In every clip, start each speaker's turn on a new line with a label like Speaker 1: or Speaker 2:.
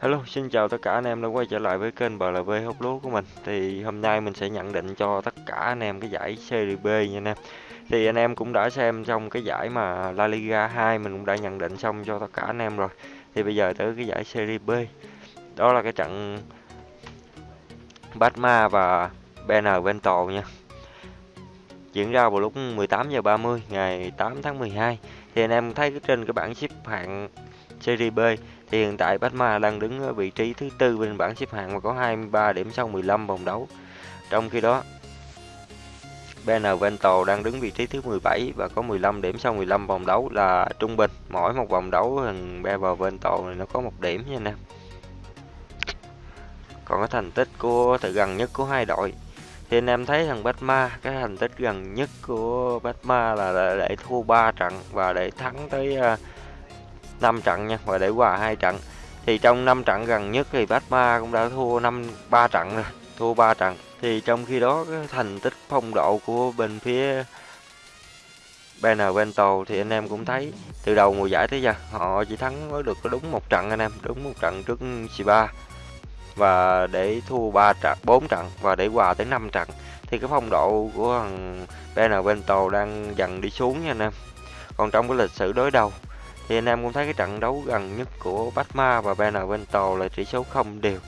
Speaker 1: Hello, xin chào tất cả anh em đã quay trở lại với kênh BLV hút lúa của mình. Thì hôm nay mình sẽ nhận định cho tất cả anh em cái giải Serie B nha anh em. Thì anh em cũng đã xem trong cái giải mà La Liga 2 mình cũng đã nhận định xong cho tất cả anh em rồi. Thì bây giờ tới cái giải Serie B. Đó là cái trận Batma và Benevento nha. Diễn ra vào lúc 18h30 ngày 8 tháng 12. Thì anh em thấy trên cái bảng xếp hạng Serie B thì hiện tại Parma đang đứng ở vị trí thứ tư bên bảng xếp hạng và có 23 điểm sau 15 vòng đấu. Trong khi đó, Benevento đang đứng vị trí thứ 17 và có 15 điểm sau 15 vòng đấu là trung bình. Mỗi một vòng đấu thằng Benevento này nó có một điểm nha anh em. Còn cái thành tích của từ gần nhất của hai đội thì anh em thấy thằng Batma cái thành tích gần nhất của Batma là để thua 3 trận và để thắng tới à, 5 trận nha, và để hòa hai trận. Thì trong 5 trận gần nhất thì Batma cũng đã thua 5 3 trận rồi, thua 3 trận. Thì trong khi đó, cái thành tích phong độ của bên phía Benevento thì anh em cũng thấy từ đầu mùa giải tới giờ, họ chỉ thắng mới được đúng một trận anh em, đúng một trận trước Siba và để thua 3 trận 4 trận và để hòa tới 5 trận, thì cái phong độ của thằng Benevento đang dần đi xuống nha anh em. Còn trong cái lịch sử đối đầu thì anh em cũng thấy cái trận đấu gần nhất của Batma và Benevento là tỷ số không đều.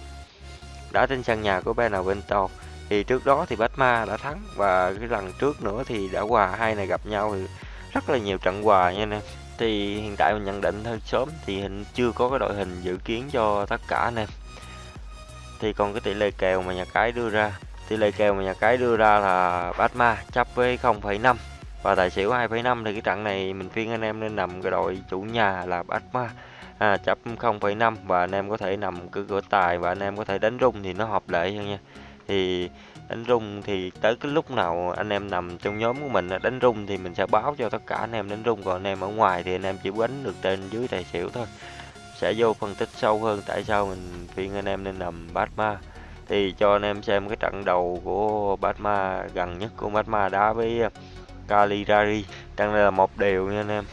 Speaker 1: Đã trên sân nhà của Benevento. Thì trước đó thì Batma đã thắng và cái lần trước nữa thì đã hòa hai này gặp nhau thì rất là nhiều trận hòa nha anh em. Thì hiện tại mình nhận định hơi sớm thì hình chưa có cái đội hình dự kiến cho tất cả anh em. Thì còn cái tỷ lệ kèo mà nhà cái đưa ra. Tỷ lệ kèo mà nhà cái đưa ra là Batma chấp với 0,5 và tài xỉu 2,5 thì cái trận này mình khuyên anh em nên nằm cái đội chủ nhà là Batma à, chấp 0,5 và anh em có thể nằm cứ cửa tài và anh em có thể đánh rung thì nó hợp lệ hơn nha. Thì đánh rung thì tới cái lúc nào anh em nằm trong nhóm của mình đánh rung thì mình sẽ báo cho tất cả anh em đánh rung. Còn anh em ở ngoài thì anh em chỉ đánh được trên dưới tài xỉu thôi. Sẽ vô phân tích sâu hơn tại sao mình khuyên anh em nên nằm Batma thì cho anh em xem cái trận đầu của Batma gần nhất của Batma đá với Cagliari đang đây là một điều nha anh em.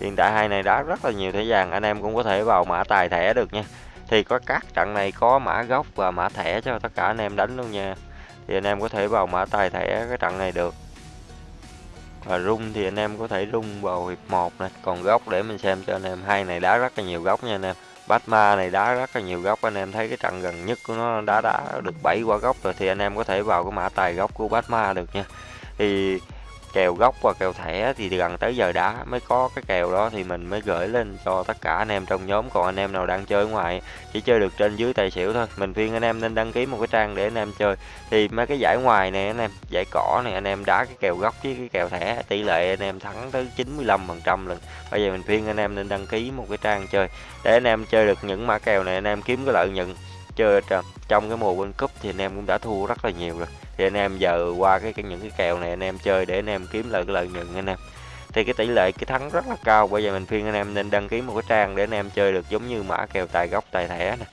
Speaker 1: Hiện tại hai này đá rất là nhiều thẻ vàng, anh em cũng có thể vào mã tài thẻ được nha. Thì có các trận này có mã gốc và mã thẻ cho tất cả anh em đánh luôn nha. Thì anh em có thể vào mã tài thẻ cái trận này được. Và rung thì anh em có thể rung vào hiệp 1 này. Còn góc để mình xem cho anh em, hai này đá rất là nhiều góc nha anh em. Batma này đá rất là nhiều góc anh em thấy cái trận gần nhất của nó đá đá được 7 quả góc rồi thì anh em có thể vào cái mã tài góc của Batma được nha. Thì kèo gốc và kèo thẻ thì gần tới giờ đá mới có cái kèo đó thì mình mới gửi lên cho tất cả anh em trong nhóm còn anh em nào đang chơi ngoài chỉ chơi được trên dưới tài xỉu thôi mình khuyên anh em nên đăng ký một cái trang để anh em chơi thì mấy cái giải ngoài này anh em giải cỏ này anh em đá cái kèo gốc với cái kèo thẻ tỷ lệ anh em thắng tới 95 phần trăm lần bây giờ mình khuyên anh em nên đăng ký một cái trang chơi để anh em chơi được những mã kèo này anh em kiếm cái lợi nhuận chơi trong cái mùa World Cup thì anh em cũng đã thua rất là nhiều rồi thì anh em giờ qua cái, cái những cái kèo này anh em chơi để anh em kiếm lợi cái lợi nhuận anh em. Thì cái tỷ lệ cái thắng rất là cao. Bây giờ mình khuyên anh em nên đăng ký một cái trang để anh em chơi được giống như mã kèo tài gốc tài thẻ này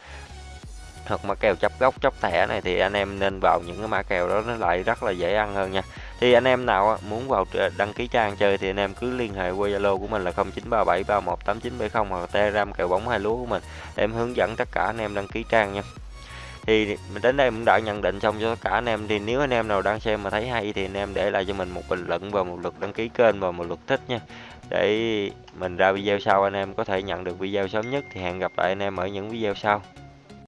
Speaker 1: hoặc mã kèo chấp gốc chấp thẻ này thì anh em nên vào những cái mã kèo đó nó lại rất là dễ ăn hơn nha. Thì anh em nào muốn vào đăng ký trang chơi thì anh em cứ liên hệ qua zalo của mình là 0937318970 hoặc telegram kèo bóng hai lúa của mình để em hướng dẫn tất cả anh em đăng ký trang nha thì mình đến đây cũng đã nhận định xong cho tất cả anh em. Thì nếu anh em nào đang xem mà thấy hay thì anh em để lại cho mình một bình luận và một lượt đăng ký kênh và một lượt thích nha. Để mình ra video sau, anh em có thể nhận được video sớm nhất. Thì hẹn gặp lại anh em ở những video sau.